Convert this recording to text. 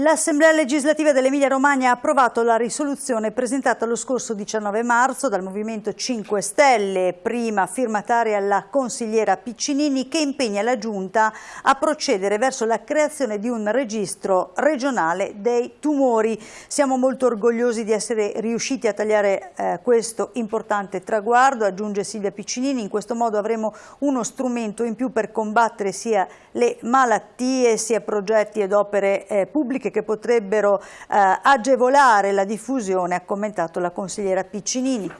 L'Assemblea legislativa dell'Emilia Romagna ha approvato la risoluzione presentata lo scorso 19 marzo dal Movimento 5 Stelle, prima firmataria la consigliera Piccinini, che impegna la Giunta a procedere verso la creazione di un registro regionale dei tumori. Siamo molto orgogliosi di essere riusciti a tagliare eh, questo importante traguardo, aggiunge Silvia Piccinini, in questo modo avremo uno strumento in più per combattere sia le malattie sia progetti ed opere eh, pubbliche politiche che potrebbero eh, agevolare la diffusione, ha commentato la consigliera Piccinini.